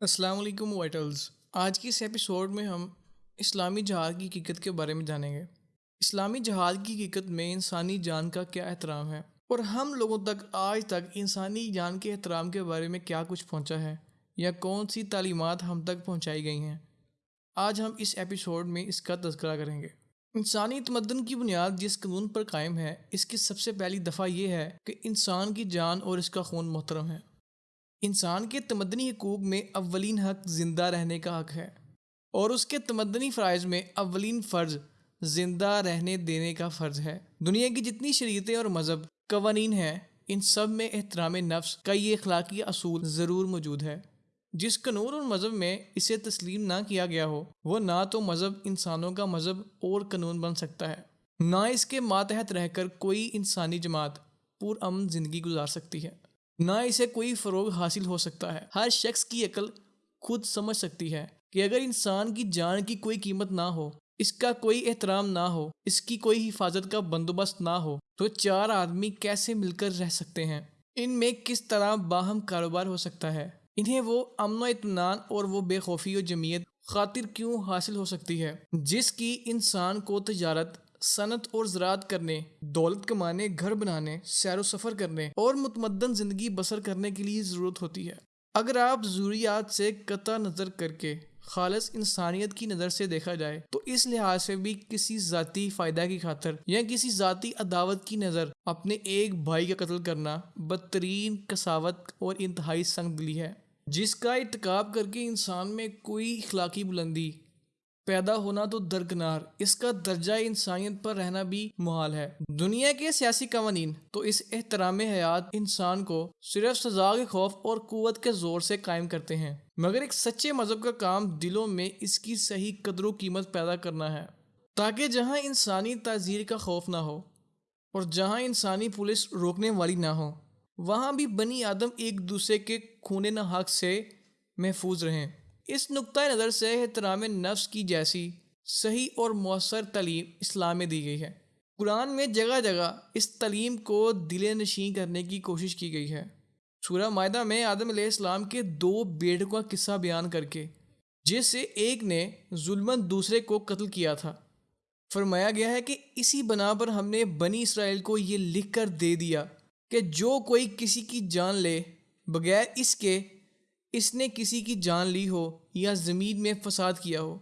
السلام علیکم وائٹلز آج کی اس ایپیسوڈ میں ہم اسلامی جہاد کی حقیقت کے بارے میں جانیں گے۔ اسلامی جہاد کی حقیقت میں انسانی جان کا کیا احترام ہے؟ اور ہم لوگوں تک، آج تک انسانی جان کے احترام کے بارے میں کیا کچھ پہنچا ہے؟ یا کون سی تعلیمات ہم تک پہنچائی گئی ہیں؟ آج ہم اس ایپیسوڈ میں اس کا تذکرہ کریں گے۔ انسانی تمدن کی بنیاد جس قانون پر قائم ہے، اس کی سب سے پہلی دفعہ یہ ہے کہ انسان کی جان اور اس کا خون محترم ہے۔ انسان کے تمدنی حقوق میں اولین حق زندہ رہنے کا حق ہے اور اس کے تمدنی فرائض میں اولین فرض زندہ رہنے دینے کا فرض ہے۔ دنیا کی جتنی شریعتیں اور مذہب قوانین ہیں، ان سب میں احترام نفس کا یہ اخلاقی اصول ضرور موجود ہے۔ جس قانون اور مذہب میں اسے تسلیم نہ کیا گیا ہو، وہ نہ تو مذہب انسانوں کا مذہب اور قانون بن سکتا ہے۔ نہ اس کے ماتحت رہ کر کوئی انسانی جماعت پر امن زندگی گزار سکتی ہے۔ نہ اسے کوئی فروغ حاصل ہو سکتا ہے۔ ہر شخص کی عقل خود سمجھ سکتی ہے کہ اگر انسان کی جان کی کوئی قیمت نہ ہو، اس کا کوئی احترام نہ ہو، اس کی کوئی حفاظت کا بندوبست نہ ہو، تو چار آدمی کیسے مل کر رہ سکتے ہیں؟ ان میں کس طرح باہم کاروبار ہو سکتا ہے؟ انہیں وہ امن و اطمینان اور وہ بے خوفی و جمعیت خاطر کیوں حاصل ہو سکتی ہے؟ جس کی انسان کو تجارت صنعت اور زراعت کرنے، دولت کمانے، گھر بنانے، سیر و سفر کرنے اور متمدن زندگی بسر کرنے کے لیے ضرورت ہوتی ہے۔ اگر آپ ضروریات سے قطع نظر کر کے خالص انسانیت کی نظر سے دیکھا جائے، تو اس لحاظ سے بھی کسی ذاتی فائدہ کی خاطر یا کسی ذاتی عداوت کی نظر اپنے ایک بھائی کا قتل کرنا بدترین کساوت اور انتہائی سنگ دلی ہے۔ جس کا اتکاب کر کے انسان میں کوئی اخلاقی بلندی پیدا ہونا تو درکنار، اس کا درجہ انسانیت پر رہنا بھی محال ہے۔ دنیا کے سیاسی قوانین تو اس احترام حیات انسان کو صرف سزا کے خوف اور قوت کے زور سے قائم کرتے ہیں۔ مگر ایک سچے مذہب کا کام دلوں میں اس کی صحیح قدر و قیمت پیدا کرنا ہے۔ تاکہ جہاں انسانی تعزیر کا خوف نہ ہو اور جہاں انسانی پولیس روکنے والی نہ ہو، وہاں بھی بنی آدم ایک دوسرے کے خونے نہ حق سے محفوظ رہیں۔ اس نقطۂ نظر سے احترام نفس کی جیسی صحیح اور مؤثر تعلیم اسلام میں دی گئی ہے۔ قرآن میں جگہ جگہ اس تعلیم کو دل نشین کرنے کی کوشش کی گئی ہے۔ سورہ معاہدہ میں آدم علیہ السلام کے دو بیڑ کا قصہ بیان کر کے، جس سے ایک نے ظلمن دوسرے کو قتل کیا تھا۔ فرمایا گیا ہے کہ اسی بنا پر ہم نے بنی اسرائیل کو یہ لکھ کر دے دیا کہ جو کوئی کسی کی جان لے، بغیر اس کے اس نے کسی کی جان لی ہو یا زمین میں فساد کیا ہو،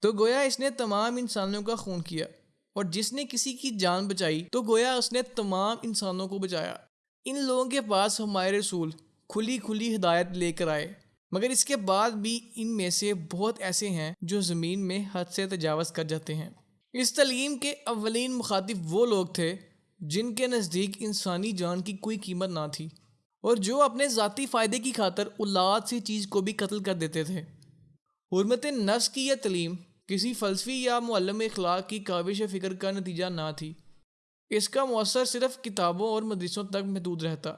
تو گویا اس نے تمام انسانوں کا خون کیا۔ اور جس نے کسی کی جان بچائی، تو گویا اس نے تمام انسانوں کو بچایا۔ ان لوگوں کے پاس ہمارے رسول کھلی کھلی ہدایت لے کر آئے۔ مگر اس کے بعد بھی ان میں سے بہت ایسے ہیں جو زمین میں حد سے تجاوز کر جاتے ہیں۔ اس تعلیم کے اولین مخاطب وہ لوگ تھے جن کے نزدیک انسانی جان کی کوئی قیمت نہ تھی۔ اور جو اپنے ذاتی فائدے کی خاطر اولاد سی چیز کو بھی قتل کر دیتے تھے۔ حرمت نفس کی یہ تعلیم کسی فلسفی یا معلم اخلاق کی کاوش فکر کا نتیجہ نہ تھی۔ اس کا مؤثر صرف کتابوں اور مدرسوں تک محدود رہتا،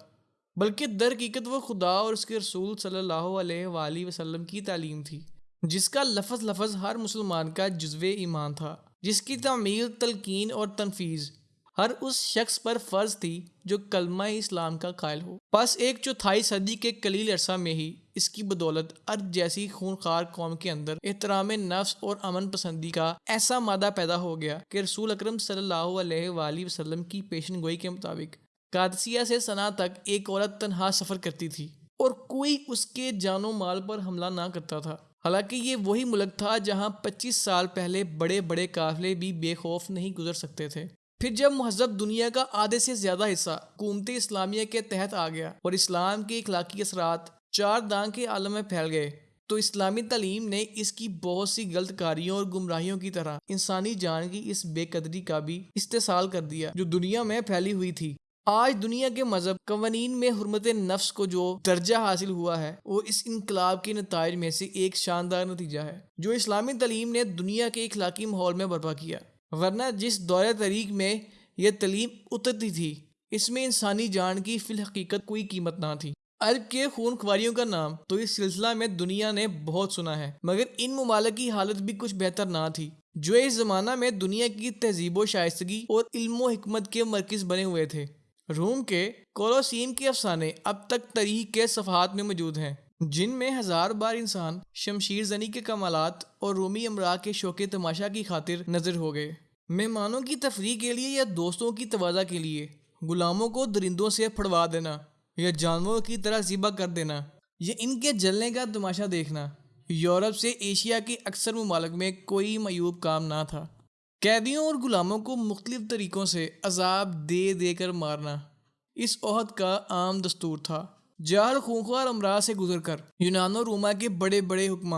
بلکہ در حقیقت وہ خدا اور اس کے رسول صلی اللہ علیہ وآلہ وسلم کی تعلیم تھی، جس کا لفظ لفظ ہر مسلمان کا جزو ایمان تھا، جس کی تعمیل، تلقین اور تنفیذ ہر اس شخص پر فرض تھی جو کلمہ اسلام کا قائل ہو۔ بس ایک چوتھائی صدی کے کلیل عرصہ میں ہی اس کی بدولت ارد جیسی خونخوار قوم کے اندر احترام نفس اور امن پسندی کا ایسا مادہ پیدا ہو گیا کہ رسول اکرم صلی اللہ علیہ وآلہ وسلم کی پیشن گوئی کے مطابق قادسیہ سے سنا تک ایک عورت تنہا سفر کرتی تھی اور کوئی اس کے جان و مال پر حملہ نہ کرتا تھا۔ حالانکہ یہ وہی ملک تھا جہاں پچیس سال پہلے بڑے بڑے قافلے بھی بے خوف نہیں گزر سکتے تھے۔ پھر جب مہذب دنیا کا آدھے سے زیادہ حصہ حکومت اسلامیہ کے تحت آ گیا اور اسلام کے اخلاقی اثرات چار دان کے عالم میں پھیل گئے، تو اسلامی تعلیم نے اس کی بہت سی غلط کاریوں اور گمراہیوں کی طرح انسانی جان کی اس بے قدری کا بھی استحصال کر دیا جو دنیا میں پھیلی ہوئی تھی۔ آج دنیا کے مذہب قوانین میں حرمت نفس کو جو درجہ حاصل ہوا ہے، وہ اس انقلاب کے نتائج میں سے ایک شاندار نتیجہ ہے، جو اسلامی تعلیم نے دنیا کے اخلاقی ماحول میں برپا کیا۔ ورنہ جس دور طریق میں یہ تعلیم اترتی تھی، اس میں انسانی جان کی فی الحقیقت کوئی قیمت نہ تھی۔ عرب کے خون خواریوں کا نام تو اس سلسلہ میں دنیا نے بہت سنا ہے، مگر ان ممالک کی حالت بھی کچھ بہتر نہ تھی۔ جو اس زمانہ میں دنیا کی تہذیب و شائستگی اور علم و حکمت کے مرکز بنے ہوئے تھے۔ روم کے کولوسیم کے افسانے اب تک تاریخ کے صفحات میں موجود ہیں، جن میں ہزار بار انسان شمشیر زنی کے کمالات اور رومی امراء کے شوق تماشا کی خاطر نظر ہو گئے۔ مہمانوں کی تفریح کے لیے یا دوستوں کی توازہ کے لیے؟ غلاموں کو درندوں سے پھڑوا دینا یا جانوروں کی طرح ذبح کر دینا یا ان کے جلنے کا تماشا دیکھنا؟ یورپ سے ایشیا کے اکثر ممالک میں کوئی میوب کام نہ تھا۔ قیدیوں اور غلاموں کو مختلف طریقوں سے عذاب دے دے کر مارنا اس عہد کا عام دستور تھا۔ جار خونخوار امراض سے گزر کر یونان و روما کے بڑے بڑے حکمہ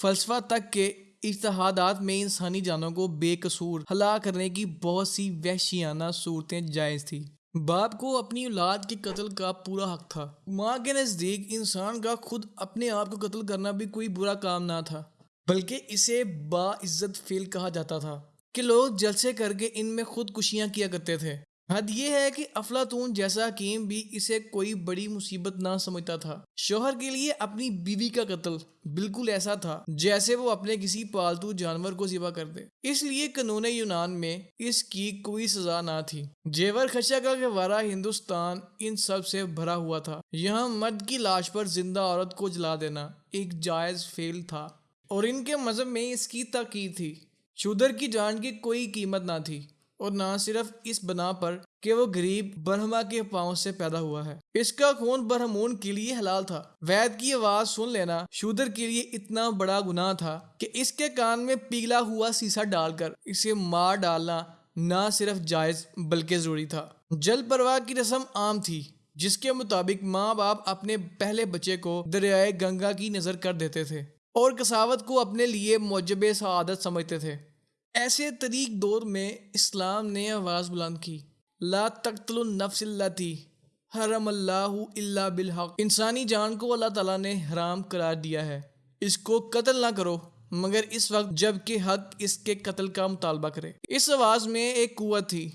فلسفہ تک کے اتحادات میں انسانی جانوں کو بے قصور ہلاک کرنے کی بہت سی وحشیانہ صورتیں جائز تھی باپ کو اپنی اولاد کے قتل کا پورا حق تھا۔ ماں کے نزدیک انسان کا خود اپنے آپ کو قتل کرنا بھی کوئی برا کام نہ تھا، بلکہ اسے با عزت فیل کہا جاتا تھا کہ لوگ جلسے کر کے ان میں خود کشیاں کیا کرتے تھے۔ حد یہ ہے کہ افلاطون جیسا حکیم بھی اسے کوئی بڑی مصیبت نہ سمجھتا تھا۔ شوہر کے لیے اپنی بیوی کا قتل بالکل ایسا تھا جیسے وہ اپنے کسی پالتو جانور کو ذبح کر دے۔ اس لیے قانون یونان میں اس کی کوئی سزا نہ تھی۔ جیور خشا کا گوارا ہندوستان ان سب سے بھرا ہوا تھا۔ یہاں مرد کی لاش پر زندہ عورت کو جلا دینا ایک جائز فیل تھا۔ اور ان کے مذہب میں اس کی تاکید تھی۔ شودر کی جان کی کوئی قیمت نہ تھی۔ اور نہ صرف اس بنا پر کہ وہ غریب برہما کے پاؤں سے پیدا ہوا ہے۔ اس کا خون برہمون کے لیے حلال تھا۔ وید کی آواز سن لینا شودر کے لیے اتنا بڑا گناہ تھا کہ اس کے کان میں پیگلا ہوا سیسا ڈال کر اسے مار ڈالنا نہ صرف جائز بلکہ ضروری تھا۔ جل پرواہ کی رسم عام تھی، جس کے مطابق ماں باپ اپنے پہلے بچے کو دریائے گنگا کی نظر کر دیتے تھے اور کساوت کو اپنے لیے موجب سعادت سمجھتے تھے۔ ایسے طریق دور میں اسلام نے آواز بلند کی۔ لا تقتل النفس التی حرم اللہ اللہ بالحق۔ انسانی جان کو اللہ تعالیٰ نے حرام قرار دیا ہے۔ اس کو قتل نہ کرو، مگر اس وقت جبکہ حق اس کے قتل کا مطالبہ کرے۔ اس آواز میں ایک قوت تھی،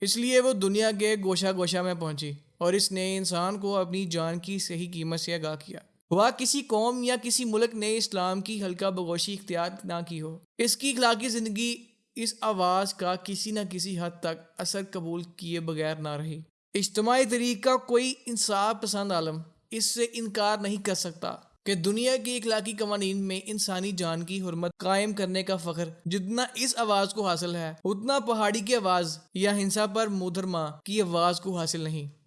اس لیے وہ دنیا کے گوشہ گوشہ میں پہنچی اور اس نے انسان کو اپنی جان کی صحیح قیمت سے آگاہ کیا۔ ہوا کسی قوم یا کسی ملک نے اسلام کی ہلکا بگوشی اختیار نہ کی ہو۔ اس کی اخلاقی زندگی اس آواز کا کسی نہ کسی حد تک اثر قبول کیے بغیر نہ رہی۔ اجتماعی طریق کا کوئی انصاف پسند عالم اس سے انکار نہیں کر سکتا کہ دنیا کی اخلاقی قوانین میں انسانی جان کی حرمت قائم کرنے کا فخر جتنا اس آواز کو حاصل ہے، اتنا پہاڑی کی آواز یا ہنسا پر مودرما کی آواز کو حاصل نہیں۔